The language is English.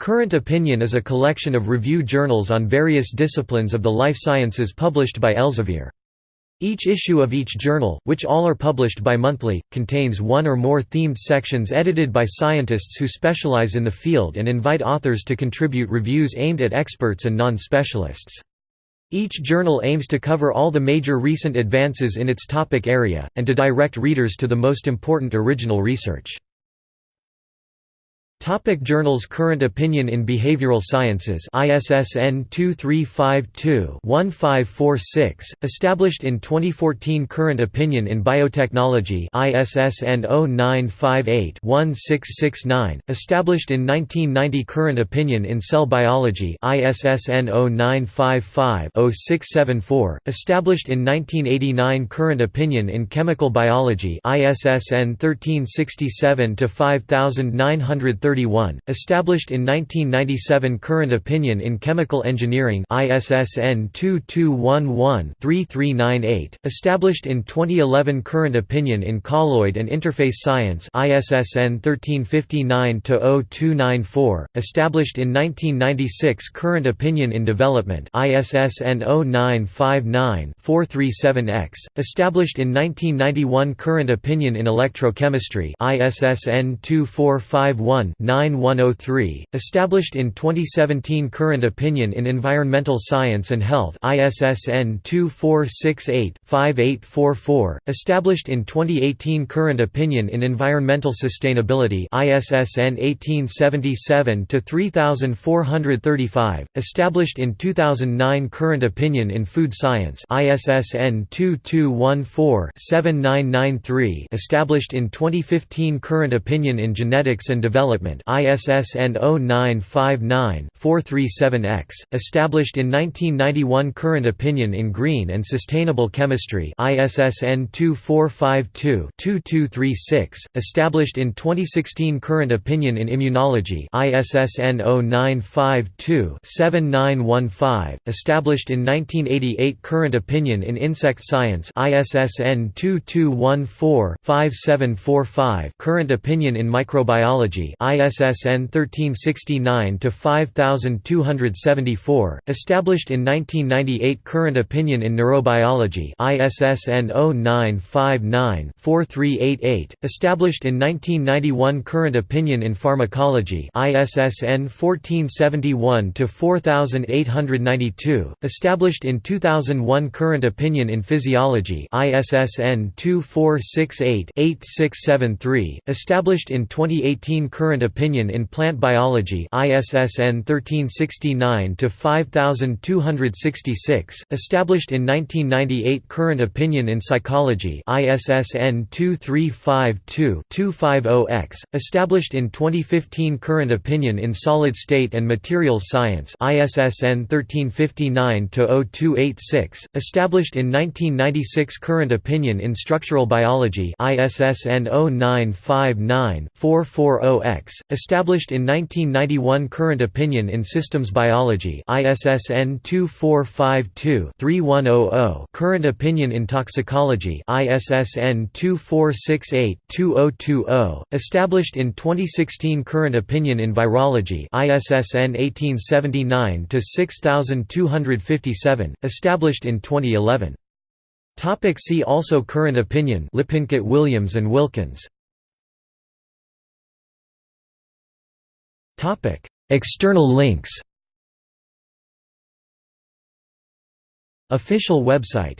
Current Opinion is a collection of review journals on various disciplines of the life sciences published by Elsevier. Each issue of each journal, which all are published bi-monthly, contains one or more themed sections edited by scientists who specialize in the field and invite authors to contribute reviews aimed at experts and non-specialists. Each journal aims to cover all the major recent advances in its topic area, and to direct readers to the most important original research. Topic journals Current Opinion in Behavioral Sciences ISSN 2352-1546, established in 2014 Current Opinion in Biotechnology ISSN 0958-1669, established in 1990 Current Opinion in Cell Biology ISSN 0955-0674, established in 1989 Current Opinion in Chemical Biology ISSN 1367-5930 established in 1997 Current Opinion in Chemical Engineering ISSN 2211-3398, established in 2011 Current Opinion in Colloid and Interface Science ISSN 1359-0294, established in 1996 Current Opinion in Development ISSN 0959-437X, established in 1991 Current Opinion in Electrochemistry ISSN 2451 9103, established in 2017 Current Opinion in Environmental Science and Health ISSN 2468-5844, established in 2018 Current Opinion in Environmental Sustainability ISSN 1877-3435, established in 2009 Current Opinion in Food Science ISSN 2214-7993, established in 2015 Current Opinion in Genetics and Development ISSN 0959-437X, established in 1991 Current Opinion in Green and Sustainable Chemistry ISSN 2452-2236, established in 2016 Current Opinion in Immunology ISSN 0952-7915, established in 1988 Current Opinion in Insect Science ISSN 2214-5745, Current Opinion in Microbiology ISSN 1369-5274, established in 1998 Current Opinion in Neurobiology ISSN 0959-4388, established in 1991 Current Opinion in Pharmacology ISSN 1471-4892, established in 2001 Current Opinion in Physiology ISSN 2468-8673, established in 2018 Current Opinion in Plant Biology ISSN 1369-5266, established in 1998 Current Opinion in Psychology ISSN 2352-250X, established in 2015 Current Opinion in Solid State and Materials Science ISSN 1359-0286, established in 1996 Current Opinion in Structural Biology ISSN 0959 440X, established in 1991 Current Opinion in Systems Biology ISSN 2452-3100 Current Opinion in Toxicology ISSN 2468-2020 established in 2016 Current Opinion in Virology ISSN 1879-6257 established in 2011 Topic see also Current opinion Lippincott Williams and Wilkins External links. Official website